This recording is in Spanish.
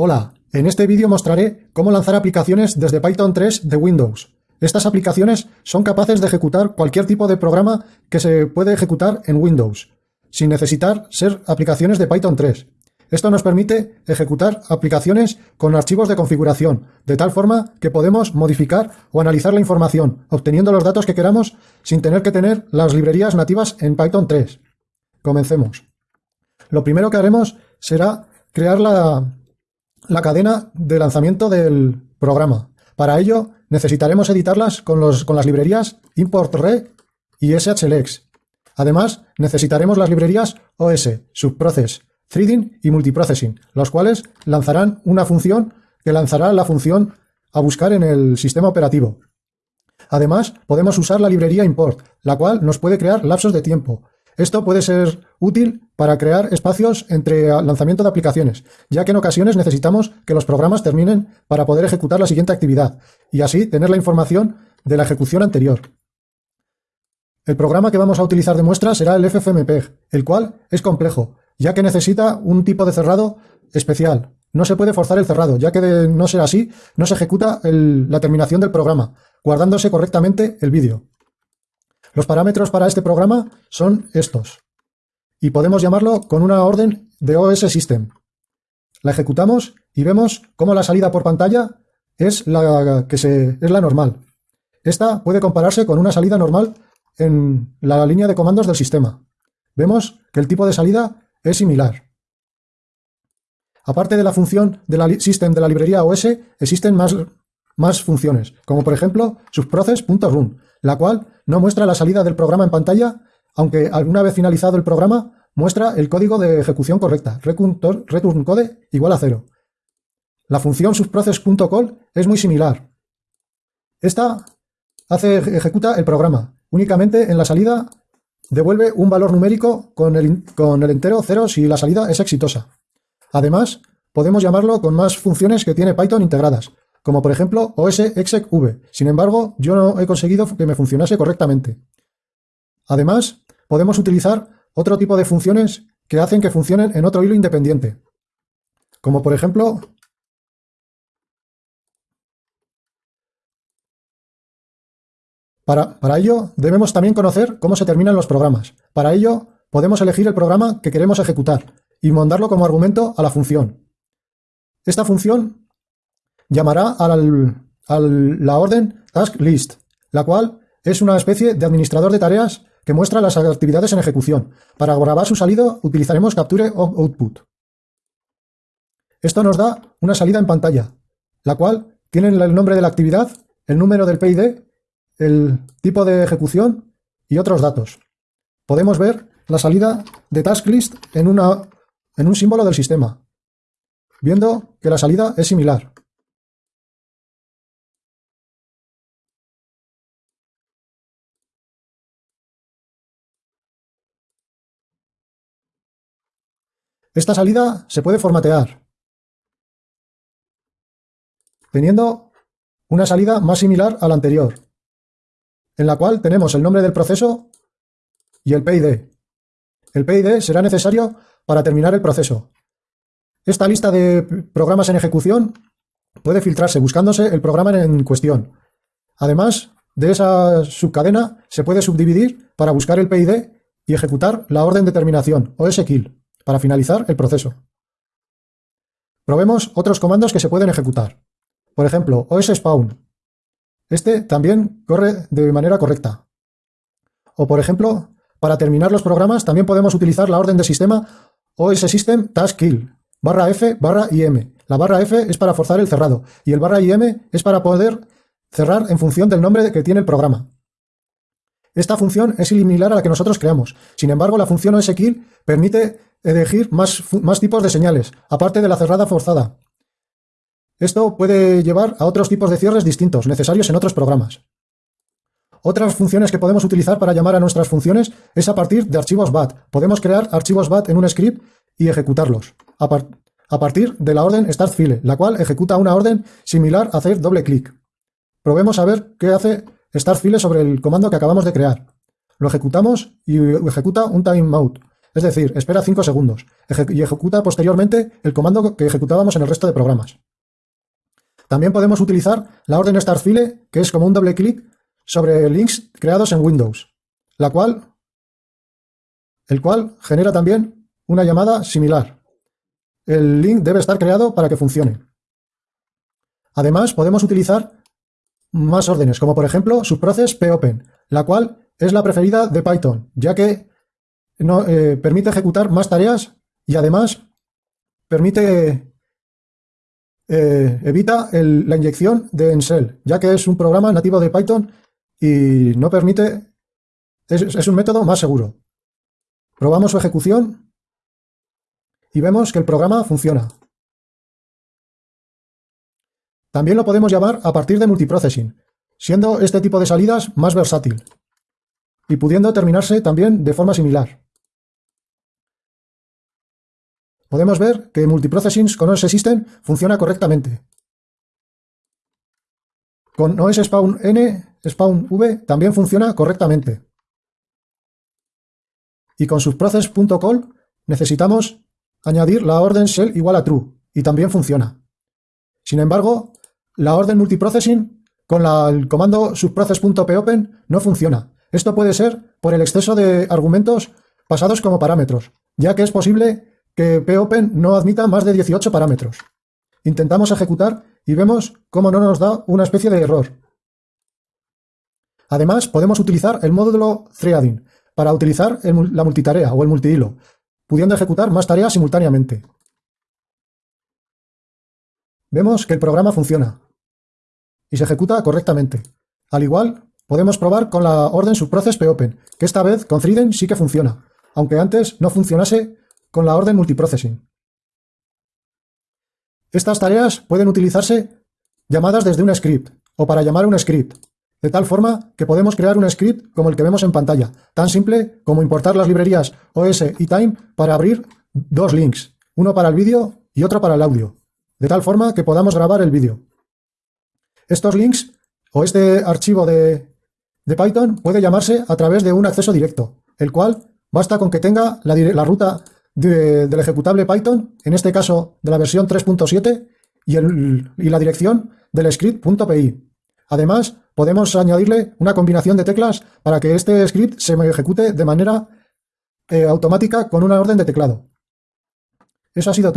Hola, en este vídeo mostraré cómo lanzar aplicaciones desde Python 3 de Windows. Estas aplicaciones son capaces de ejecutar cualquier tipo de programa que se puede ejecutar en Windows, sin necesitar ser aplicaciones de Python 3. Esto nos permite ejecutar aplicaciones con archivos de configuración, de tal forma que podemos modificar o analizar la información, obteniendo los datos que queramos sin tener que tener las librerías nativas en Python 3. Comencemos. Lo primero que haremos será crear la, la cadena de lanzamiento del programa. Para ello necesitaremos editarlas con, los, con las librerías ImportRe y SHLex. Además, necesitaremos las librerías OS, Subprocess, Threading y Multiprocessing, los cuales lanzarán una función que lanzará la función a buscar en el sistema operativo. Además, podemos usar la librería import, la cual nos puede crear lapsos de tiempo, esto puede ser útil para crear espacios entre lanzamiento de aplicaciones, ya que en ocasiones necesitamos que los programas terminen para poder ejecutar la siguiente actividad y así tener la información de la ejecución anterior. El programa que vamos a utilizar de muestra será el FFmpeg, el cual es complejo, ya que necesita un tipo de cerrado especial. No se puede forzar el cerrado, ya que de no ser así, no se ejecuta la terminación del programa, guardándose correctamente el vídeo. Los parámetros para este programa son estos. Y podemos llamarlo con una orden de OS System. La ejecutamos y vemos cómo la salida por pantalla es la, que se, es la normal. Esta puede compararse con una salida normal en la línea de comandos del sistema. Vemos que el tipo de salida es similar. Aparte de la función de la system de la librería OS, existen más, más funciones, como por ejemplo subprocess.run, la cual no muestra la salida del programa en pantalla, aunque alguna vez finalizado el programa muestra el código de ejecución correcta, return code igual a cero. La función subprocess.call es muy similar. Esta hace, ejecuta el programa. Únicamente en la salida devuelve un valor numérico con el, con el entero cero si la salida es exitosa. Además, podemos llamarlo con más funciones que tiene Python integradas, como por ejemplo OSExecv. Sin embargo, yo no he conseguido que me funcionase correctamente. Además, podemos utilizar otro tipo de funciones que hacen que funcionen en otro hilo independiente. Como por ejemplo, Para, para, ello, debemos también conocer cómo se terminan los programas. Para ello, podemos elegir el programa que queremos ejecutar y mandarlo como argumento a la función. Esta función llamará a la orden task list, la cual es una especie de administrador de tareas que muestra las actividades en ejecución. Para grabar su salida utilizaremos capture output. Esto nos da una salida en pantalla, la cual tiene el nombre de la actividad, el número del PID, el tipo de ejecución y otros datos. Podemos ver la salida de task list en, una, en un símbolo del sistema, viendo que la salida es similar. Esta salida se puede formatear, teniendo una salida más similar a la anterior, en la cual tenemos el nombre del proceso y el PID. El PID será necesario para terminar el proceso. Esta lista de programas en ejecución puede filtrarse buscándose el programa en cuestión. Además de esa subcadena, se puede subdividir para buscar el PID y ejecutar la orden de terminación, o SKILL para finalizar el proceso. Probemos otros comandos que se pueden ejecutar. Por ejemplo, OSSpawn. Este también corre de manera correcta. O por ejemplo, para terminar los programas también podemos utilizar la orden de sistema OSSystem task kill, barra F barra IM. La barra F es para forzar el cerrado y el barra IM es para poder cerrar en función del nombre que tiene el programa. Esta función es similar a la que nosotros creamos. Sin embargo, la función OSKill permite elegir más, tipos de señales, aparte de la cerrada forzada. Esto puede llevar a otros tipos de cierres distintos, necesarios en otros programas. Otras funciones que podemos utilizar para llamar a nuestras funciones es a partir de archivos BAT. Podemos crear archivos BAT en un script y ejecutarlos, a, a partir de la orden startFile, la cual ejecuta una orden similar a hacer doble clic. Probemos a ver qué hace startFile sobre el comando que acabamos de crear. Lo ejecutamos y ejecuta un timeout, es decir, espera 5 segundos y ejecuta posteriormente el comando que ejecutábamos en el resto de programas. También podemos utilizar la orden startfile, que es como un doble clic sobre links creados en Windows, la cual, el cual genera también una llamada similar. El link debe estar creado para que funcione. Además, podemos utilizar más órdenes, como por ejemplo subprocess popen, la cual es la preferida de Python, ya que no, eh, permite ejecutar más tareas y además permite eh, evita la inyección de Ensel, ya que es un programa nativo de Python y no permite, es un método más seguro. Probamos su ejecución y vemos que el programa funciona. También lo podemos llamar a partir de multiprocessing, siendo este tipo de salidas más versátil y pudiendo terminarse también de forma similar. Podemos ver que multiprocessing con OS System funciona correctamente. Con OS Spawn N, Spawn V también funciona correctamente. Y con subprocess.call necesitamos añadir la orden shell igual a true, y también funciona. Sin embargo, la orden multiprocessing con el comando subprocess.popen no funciona. Esto puede ser por el exceso de argumentos pasados como parámetros, ya que es posible que popen no admita más de 18 parámetros. Intentamos ejecutar y vemos cómo no nos da una especie de error. Además, podemos utilizar el módulo threading para utilizar la multitarea o el multihilo, pudiendo ejecutar más tareas simultáneamente. Vemos que el programa funciona y se ejecuta correctamente. Al igual, podemos probar con la orden subprocess.popen, que esta vez con threading sí que funciona, aunque antes no funcionase con la orden multiprocessing. Estas tareas pueden utilizarse llamadas desde un script o para llamar un script, de tal forma que podemos crear un script como el que vemos en pantalla, tan simple como importar las librerías OS y Time para abrir dos links, uno para el vídeo y otro para el audio, de tal forma que podamos grabar el vídeo. Estos links o este archivo de, Python puede llamarse a través de un acceso directo, el cual basta con que tenga la ruta del ejecutable Python, en este caso de la versión 3.7, y, la dirección del script.py. Además, podemos añadirle una combinación de teclas para que este script se ejecute de manera eh, automática con una orden de teclado. Eso ha sido todo.